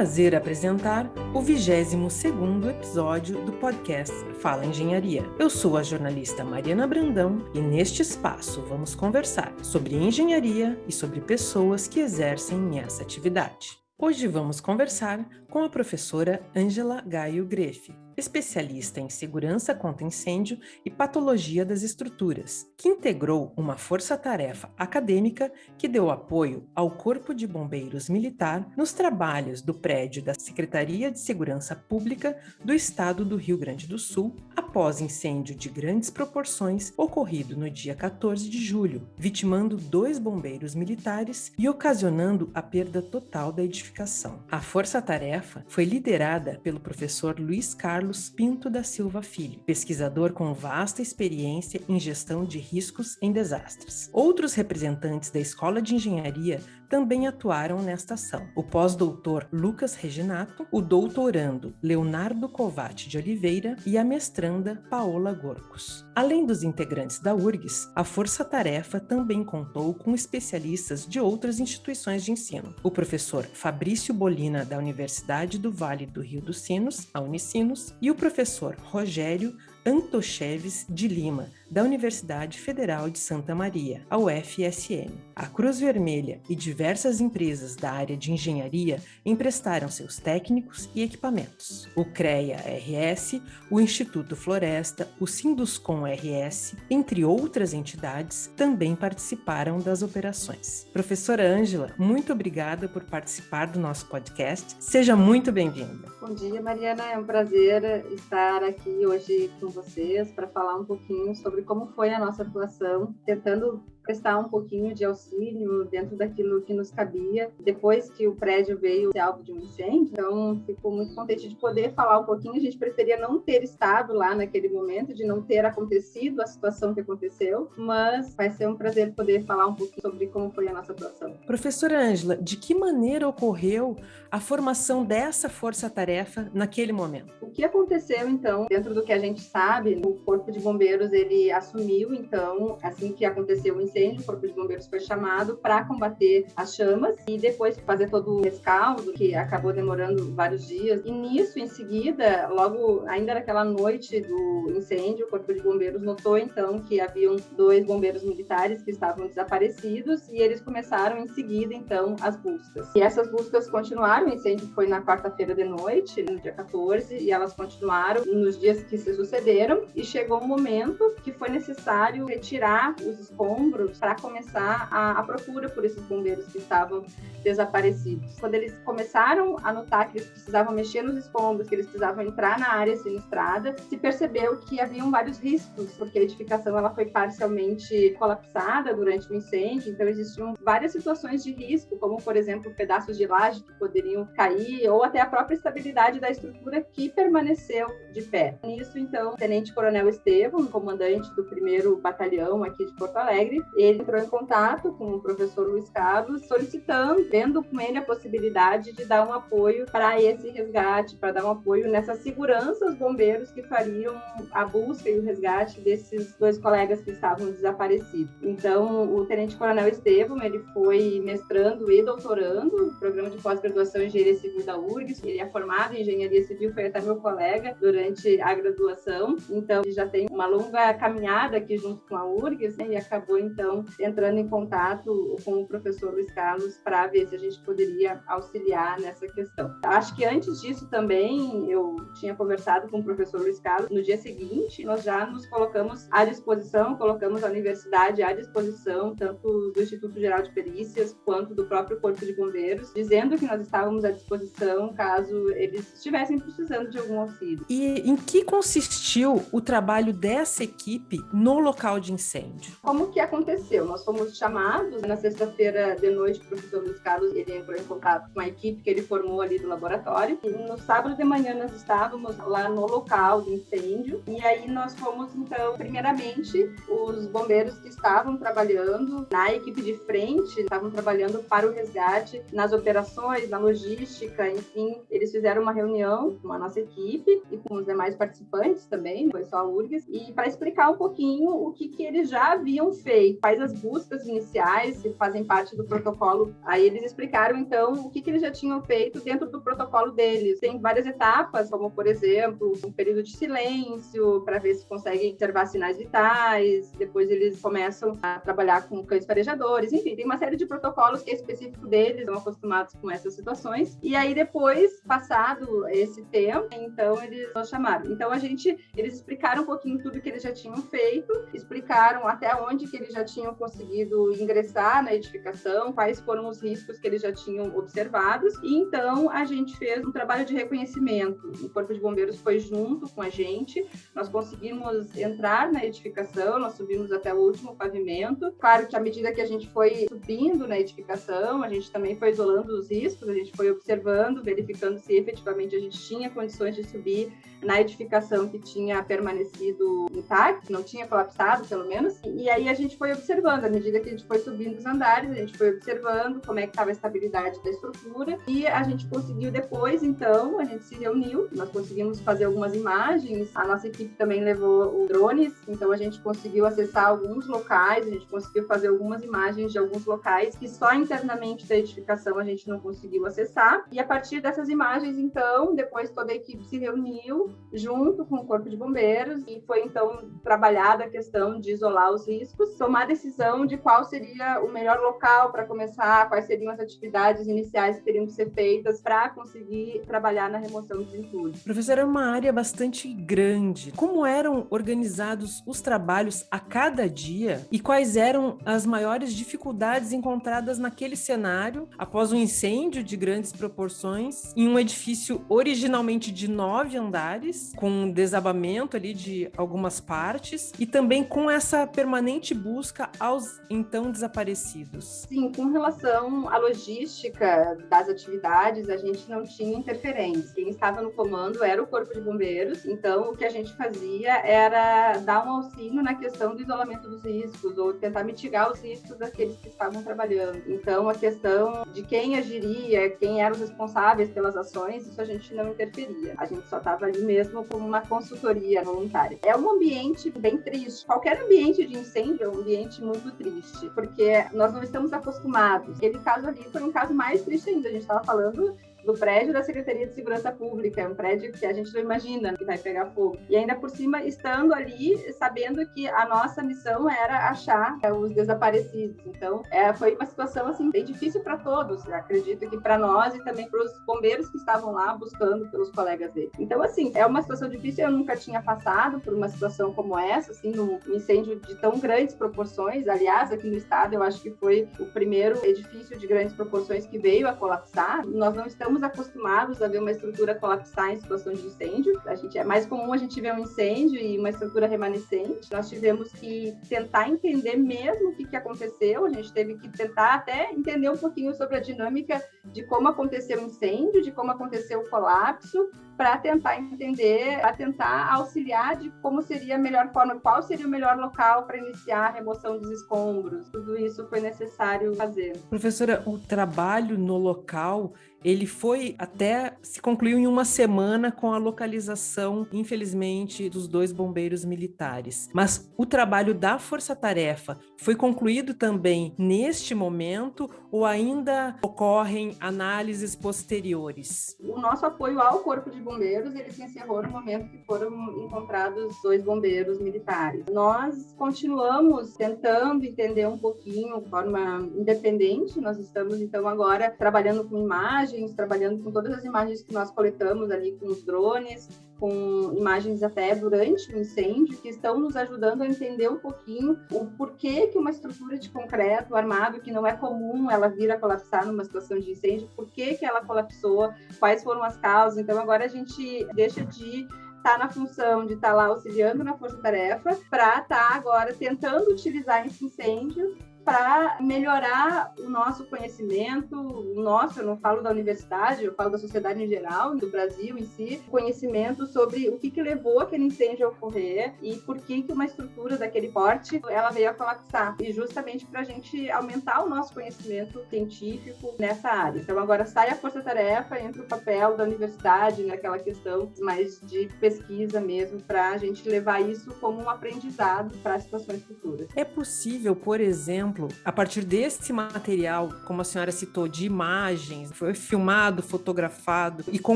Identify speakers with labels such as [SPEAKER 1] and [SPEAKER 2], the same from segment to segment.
[SPEAKER 1] prazer apresentar o 22º episódio do podcast Fala Engenharia. Eu sou a jornalista Mariana Brandão e neste espaço vamos conversar sobre engenharia e sobre pessoas que exercem essa atividade. Hoje vamos conversar com a professora Ângela Gaio Grefe, especialista em segurança contra incêndio e patologia das estruturas, que integrou uma força-tarefa acadêmica que deu apoio ao Corpo de Bombeiros Militar nos trabalhos do prédio da Secretaria de Segurança Pública do Estado do Rio Grande do Sul, após incêndio de grandes proporções ocorrido no dia 14 de julho, vitimando dois bombeiros militares e ocasionando a perda total da edificação. A força-tarefa foi liderada pelo professor Luiz Carlos Carlos Pinto da Silva Filho, pesquisador com vasta experiência em gestão de riscos em desastres. Outros representantes da Escola de Engenharia também atuaram nesta ação. O pós-doutor Lucas Reginato, o doutorando Leonardo Covatti de Oliveira e a mestranda Paola Gorcos. Além dos integrantes da URGS, a Força Tarefa também contou com especialistas de outras instituições de ensino. O professor Fabrício Bolina, da Universidade do Vale do Rio dos Sinos, a Unicinos, e o professor Rogério Antocheves de Lima, da Universidade Federal de Santa Maria, a UFSM. A Cruz Vermelha e diversas empresas da área de engenharia emprestaram seus técnicos e equipamentos. O CREA RS, o Instituto Floresta, o Sinduscom RS, entre outras entidades, também participaram das operações. Professora Ângela, muito obrigada por participar do nosso podcast. Seja muito bem-vinda.
[SPEAKER 2] Bom dia, Mariana. É um prazer estar aqui hoje com vocês para falar um pouquinho sobre sobre como foi a nossa atuação, tentando prestar um pouquinho de auxílio dentro daquilo que nos cabia, depois que o prédio veio ser alvo de um incêndio. Então, fico muito contente de poder falar um pouquinho. A gente preferia não ter estado lá naquele momento, de não ter acontecido a situação que aconteceu, mas vai ser um prazer poder falar um pouquinho sobre como foi a nossa atuação.
[SPEAKER 1] Professora Ângela, de que maneira ocorreu a formação dessa força-tarefa naquele momento?
[SPEAKER 2] O que aconteceu, então, dentro do que a gente sabe, o Corpo de Bombeiros, ele assumiu, então, assim que aconteceu o incêndio, incêndio, o Corpo de Bombeiros foi chamado para combater as chamas e depois fazer todo o rescaldo, que acabou demorando vários dias. E nisso, em seguida, logo ainda naquela noite do incêndio, o Corpo de Bombeiros notou então que haviam dois bombeiros militares que estavam desaparecidos e eles começaram em seguida então as buscas. E essas buscas continuaram, o incêndio foi na quarta-feira de noite, no dia 14, e elas continuaram nos dias que se sucederam e chegou um momento que foi necessário retirar os escombros para começar a, a, procura por esses bombeiros que estavam desaparecidos. Quando eles começaram a notar que eles precisavam mexer nos escombros, que eles precisavam entrar na área sinistrada, se percebeu que haviam vários riscos, porque a edificação ela foi parcialmente colapsada durante o incêndio, então existiam várias situações de risco, como por exemplo pedaços de laje que poderiam cair, ou até a própria estabilidade da estrutura que permaneceu de pé. Nisso, então, o Tenente Coronel Estevam, comandante do primeiro batalhão aqui de Porto Alegre, ele entrou em contato com o professor Luiz Carlos, solicitando, vendo com ele a possibilidade de dar um apoio para esse resgate, para dar um apoio nessa segurança aos bombeiros que fariam a busca e o resgate desses dois colegas que estavam desaparecidos. Então, o Tenente Coronel Estevam, ele foi mestrando e doutorando no programa de pós-graduação em Engenharia Civil da URGS. Ele é formado em Engenharia Civil, foi até meu colega durante a graduação. Então, ele já tem uma longa caminhada aqui junto com a URGS né, e acabou, então, entrando em contato com o professor Luiz Carlos para ver se a gente poderia auxiliar nessa questão. Acho que antes disso também eu tinha conversado com o professor Luiz Carlos. No dia seguinte, nós já nos colocamos à disposição, colocamos a universidade à disposição, tanto do Instituto Geral de Perícias quanto do próprio Corpo de Bombeiros, dizendo que nós estávamos à disposição caso eles estivessem precisando de algum auxílio.
[SPEAKER 1] E em que consistiu o trabalho dessa equipe no local de incêndio?
[SPEAKER 2] Como que aconteceu? aconteceu? Nós fomos chamados na sexta-feira de noite, o professor Luiz Carlos ele entrou em contato com a equipe que ele formou ali do laboratório. E no sábado de manhã nós estávamos lá no local do incêndio e aí nós fomos então, primeiramente, os bombeiros que estavam trabalhando na equipe de frente, estavam trabalhando para o resgate nas operações, na logística, enfim, eles fizeram uma reunião com a nossa equipe e com os demais participantes também, foi só a URGS, e para explicar um pouquinho o que, que eles já haviam feito quais as buscas iniciais que fazem parte do protocolo. Aí eles explicaram, então, o que, que eles já tinham feito dentro do protocolo deles. Tem várias etapas, como, por exemplo, um período de silêncio, para ver se conseguem observar sinais vitais. Depois eles começam a trabalhar com cães farejadores. Enfim, tem uma série de protocolos que é específico deles, estão acostumados com essas situações. E aí, depois, passado esse tempo, então eles nos chamaram. Então, a gente, eles explicaram um pouquinho tudo que eles já tinham feito, explicaram até onde que eles já tinham conseguido ingressar na edificação, quais foram os riscos que eles já tinham observados. E então a gente fez um trabalho de reconhecimento. O Corpo de Bombeiros foi junto com a gente. Nós conseguimos entrar na edificação, nós subimos até o último pavimento. Claro que à medida que a gente foi subindo na edificação, a gente também foi isolando os riscos, a gente foi observando, verificando se efetivamente a gente tinha condições de subir na edificação que tinha permanecido intacto, não tinha colapsado, pelo menos. E aí a gente foi observando, à medida que a gente foi subindo os andares, a gente foi observando como é que estava a estabilidade da estrutura e a gente conseguiu depois, então, a gente se reuniu, nós conseguimos fazer algumas imagens, a nossa equipe também levou drones, então a gente conseguiu acessar alguns locais, a gente conseguiu fazer algumas imagens de alguns locais que só internamente da edificação a gente não conseguiu acessar. E a partir dessas imagens, então, depois toda a equipe se reuniu junto com o Corpo de Bombeiros e foi então trabalhada a questão de isolar os riscos, tomar a decisão de qual seria o melhor local para começar, quais seriam as atividades iniciais que teriam que ser feitas para conseguir trabalhar na remoção dos entulhos.
[SPEAKER 1] Professora, é uma área bastante grande. Como eram organizados os trabalhos a cada dia e quais eram as maiores dificuldades encontradas naquele cenário após um incêndio de grandes proporções em um edifício originalmente de nove andares? com desabamento ali de algumas partes e também com essa permanente busca aos então desaparecidos.
[SPEAKER 2] Sim, com relação à logística das atividades, a gente não tinha interferência. Quem estava no comando era o Corpo de Bombeiros, então o que a gente fazia era dar um auxílio na questão do isolamento dos riscos ou tentar mitigar os riscos daqueles que estavam trabalhando. Então a questão de quem agiria, quem eram os responsáveis pelas ações, isso a gente não interferia. A gente só estava ali mesmo como uma consultoria voluntária. É um ambiente bem triste. Qualquer ambiente de incêndio é um ambiente muito triste, porque nós não estamos acostumados. Aquele caso ali foi um caso mais triste ainda. A gente estava falando do prédio da Secretaria de Segurança Pública, é um prédio que a gente não imagina que vai pegar fogo. E ainda por cima, estando ali, sabendo que a nossa missão era achar é, os desaparecidos. Então, é, foi uma situação assim bem difícil para todos. Acredito que para nós e também para os bombeiros que estavam lá buscando pelos colegas dele. Então, assim, é uma situação difícil. Eu nunca tinha passado por uma situação como essa, assim, num incêndio de tão grandes proporções. Aliás, aqui no estado, eu acho que foi o primeiro edifício de grandes proporções que veio a colapsar. Nós não estamos estamos acostumados a ver uma estrutura colapsar em situação de incêndio. A gente é mais comum a gente ver um incêndio e uma estrutura remanescente. Nós tivemos que tentar entender mesmo o que, que aconteceu. A gente teve que tentar até entender um pouquinho sobre a dinâmica de como aconteceu o incêndio, de como aconteceu o colapso, para tentar entender, para tentar auxiliar de como seria a melhor forma, qual seria o melhor local para iniciar a remoção dos escombros. Tudo isso foi necessário fazer.
[SPEAKER 1] Professora, o trabalho no local ele foi até se concluiu em uma semana com a localização, infelizmente, dos dois bombeiros militares. Mas o trabalho da força-tarefa foi concluído também neste momento ou ainda ocorrem análises posteriores?
[SPEAKER 2] O nosso apoio ao Corpo de Bombeiros ele se encerrou no momento que foram encontrados dois bombeiros militares. Nós continuamos tentando entender um pouquinho de forma independente. Nós estamos então agora trabalhando com imagens imagens, trabalhando com todas as imagens que nós coletamos ali com os drones, com imagens até durante o incêndio, que estão nos ajudando a entender um pouquinho o porquê que uma estrutura de concreto armado, que não é comum ela vir a colapsar numa situação de incêndio, por que, ela colapsou, quais foram as causas. Então, agora a gente deixa de estar tá na função de estar tá lá auxiliando na força-tarefa para estar tá agora tentando utilizar esse incêndio para melhorar o nosso conhecimento, o nosso, eu não falo da universidade, eu falo da sociedade em geral, do Brasil em si, conhecimento sobre o que, que levou aquele incêndio a ocorrer e por que, que uma estrutura daquele porte ela veio a colapsar. E justamente para a gente aumentar o nosso conhecimento científico nessa área. Então agora sai a força-tarefa entre o papel da universidade naquela questão mais de pesquisa mesmo, para a gente levar isso como um aprendizado para situações futuras.
[SPEAKER 1] É possível, por exemplo, a partir desse material, como a senhora citou, de imagens, foi filmado, fotografado e com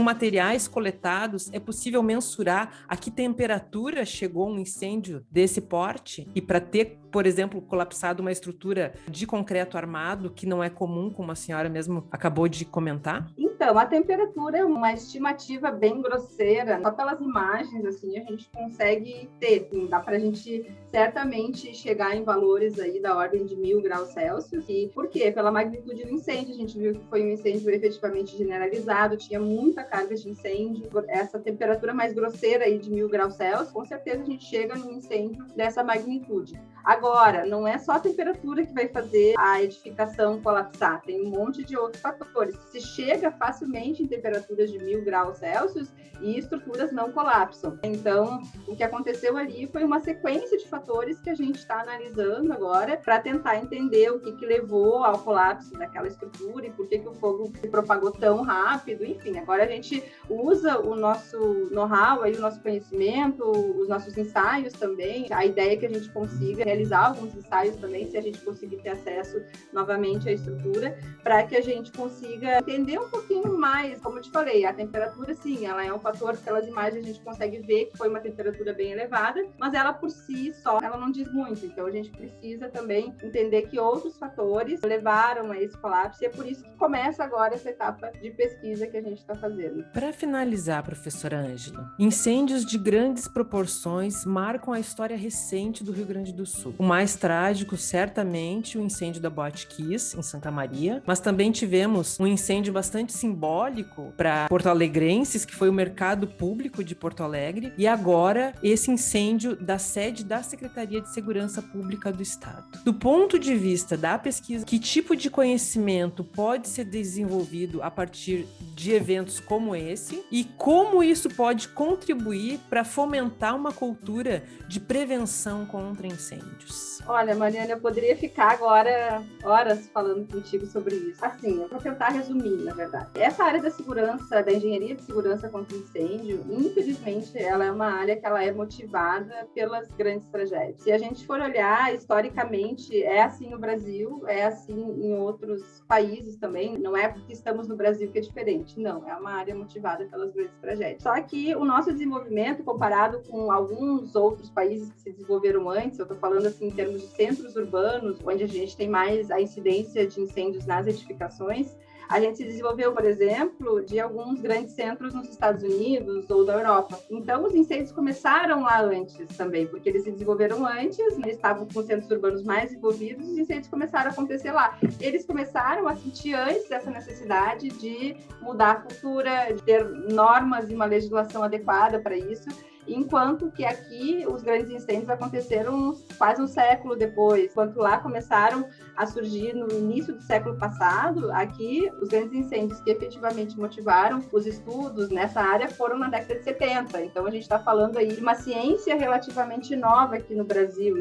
[SPEAKER 1] materiais coletados, é possível mensurar a que temperatura chegou um incêndio desse porte? E para ter por exemplo, colapsado uma estrutura de concreto armado, que não é comum, como a senhora mesmo acabou de comentar?
[SPEAKER 2] Então, a temperatura é uma estimativa bem grosseira. Só pelas imagens, assim, a gente consegue ter. Assim, dá para a gente certamente chegar em valores aí da ordem de mil graus Celsius. E por quê? Pela magnitude do incêndio. A gente viu que foi um incêndio efetivamente generalizado, tinha muita carga de incêndio. Essa temperatura mais grosseira aí de mil graus Celsius, com certeza a gente chega num incêndio dessa magnitude. Agora, não é só a temperatura que vai fazer a edificação colapsar, tem um monte de outros fatores. Se chega facilmente em temperaturas de mil graus Celsius e estruturas não colapsam. Então, o que aconteceu ali foi uma sequência de fatores que a gente está analisando agora para tentar entender o que, que levou ao colapso daquela estrutura e por que, que o fogo se propagou tão rápido. Enfim, agora a gente usa o nosso know-how, o nosso conhecimento, os nossos ensaios também. A ideia é que a gente consiga realizar alguns ensaios também, se a gente conseguir ter acesso novamente à estrutura, para que a gente consiga entender um pouquinho mais. Como eu te falei, a temperatura, sim, ela é um fator, pelas imagens a gente consegue ver que foi uma temperatura bem elevada, mas ela por si só, ela não diz muito. Então a gente precisa também entender que outros fatores levaram a esse colapso e é por isso que começa agora essa etapa de pesquisa que a gente está fazendo.
[SPEAKER 1] Para finalizar, professora Ângela, incêndios de grandes proporções marcam a história recente do Rio Grande do Sul. O mais trágico, certamente, o incêndio da Boate Kiss, em Santa Maria, mas também tivemos um incêndio bastante simbólico para porto-alegrenses, que foi o mercado público de Porto Alegre, e agora esse incêndio da sede da Secretaria de Segurança Pública do Estado. Do ponto de vista da pesquisa, que tipo de conhecimento pode ser desenvolvido a partir de eventos como esse e como isso pode contribuir para fomentar uma cultura de prevenção contra incêndios? Incêndios?
[SPEAKER 2] Olha, Mariana, eu poderia ficar agora horas falando contigo sobre isso. Assim, eu vou tentar resumir, na verdade. Essa área da segurança, da engenharia de segurança contra incêndio, infelizmente, ela é uma área que ela é motivada pelas grandes tragédias. Se a gente for olhar historicamente, é assim no Brasil, é assim em outros países também. Não é porque estamos no Brasil que é diferente. Não, é uma área motivada pelas grandes tragédias. Só que o nosso desenvolvimento, comparado com alguns outros países que se desenvolveram antes, eu estou falando assim em termos de centros urbanos, onde a gente tem mais a incidência de incêndios nas edificações, a gente se desenvolveu, por exemplo, de alguns grandes centros nos Estados Unidos ou da Europa. Então, os incêndios começaram lá antes também, porque eles se desenvolveram antes, eles estavam com centros urbanos mais envolvidos, os incêndios começaram a acontecer lá. Eles começaram a sentir antes essa necessidade de mudar a cultura, de ter normas e uma legislação adequada para isso enquanto que aqui os grandes incêndios aconteceram quase um século depois. Enquanto lá começaram a surgir no início do século passado, aqui os grandes incêndios que efetivamente motivaram os estudos nessa área foram na década de 70. Então a gente está falando aí de uma ciência relativamente nova aqui no Brasil,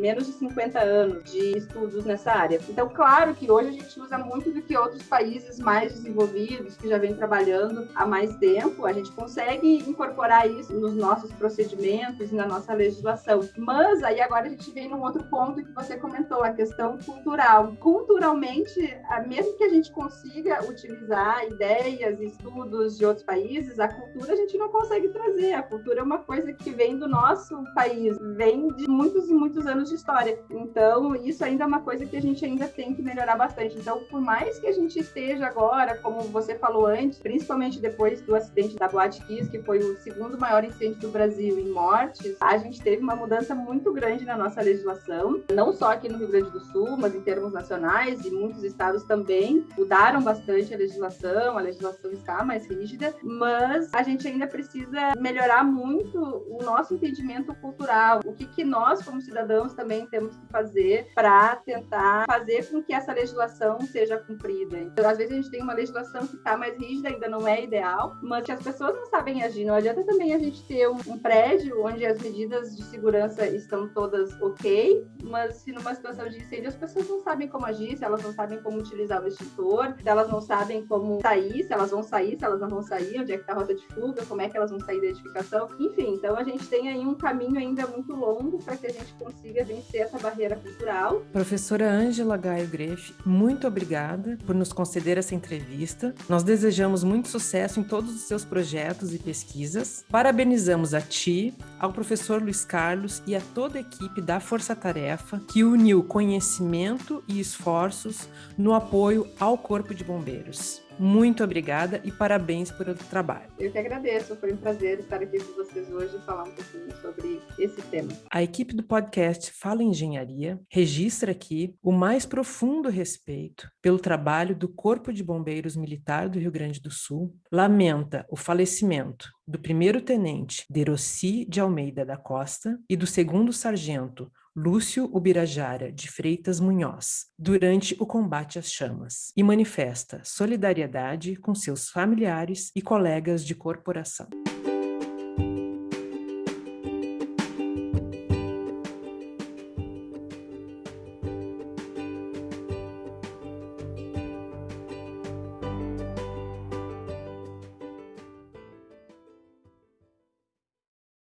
[SPEAKER 2] menos de 50 anos de estudos nessa área. Então, claro que hoje a gente usa muito do que outros países mais desenvolvidos, que já vêm trabalhando há mais tempo, a gente consegue incorporar isso nos nossos nossos procedimentos e na nossa legislação. Mas aí agora a gente vem num outro ponto que você comentou, a questão cultural. Culturalmente, mesmo que a gente consiga utilizar ideias e estudos de outros países, a cultura a gente não consegue trazer. A cultura é uma coisa que vem do nosso país, vem de muitos e muitos anos de história. Então, isso ainda é uma coisa que a gente ainda tem que melhorar bastante. Então, por mais que a gente esteja agora, como você falou antes, principalmente depois do acidente da Boate Kiss, que foi o segundo maior incêndio do Brasil em mortes, a gente teve uma mudança muito grande na nossa legislação, não só aqui no Rio Grande do Sul, mas em termos nacionais e muitos estados também mudaram bastante a legislação, a legislação está mais rígida, mas a gente ainda precisa melhorar muito o nosso entendimento cultural, o que, que nós, como cidadãos, também temos que fazer para tentar fazer com que essa legislação seja cumprida. Então, às vezes a gente tem uma legislação que está mais rígida, ainda não é ideal, mas que as pessoas não sabem agir. Não adianta também a gente ter um, um prédio onde as medidas de segurança estão todas ok, mas se numa situação de incêndio as pessoas não sabem como agir, se elas não sabem como utilizar o extintor, se elas não sabem como sair, se elas vão sair, se elas não vão sair, onde é que está a rota de fuga, como é que elas vão sair da edificação. Enfim, então a gente tem aí um caminho ainda muito longo para que a gente consiga vencer essa barreira cultural.
[SPEAKER 1] Professora Ângela Gaio Greff, muito obrigada por nos conceder essa entrevista. Nós desejamos muito sucesso em todos os seus projetos e pesquisas. Parabenizamos a ti, ao professor Luiz Carlos e a toda a equipe da Força Tarefa que uniu conhecimento e esforços no apoio ao Corpo de Bombeiros. Muito obrigada e parabéns pelo trabalho.
[SPEAKER 2] Eu que agradeço, foi um prazer estar aqui com vocês hoje e falar um pouquinho sobre esse tema.
[SPEAKER 1] A equipe do podcast Fala Engenharia registra aqui o mais profundo respeito pelo trabalho do Corpo de Bombeiros Militar do Rio Grande do Sul, lamenta o falecimento do primeiro-tenente Deroci de Almeida da Costa e do segundo-sargento Lúcio Ubirajara de Freitas Munhoz, durante o combate às chamas, e manifesta solidariedade com seus familiares e colegas de corporação.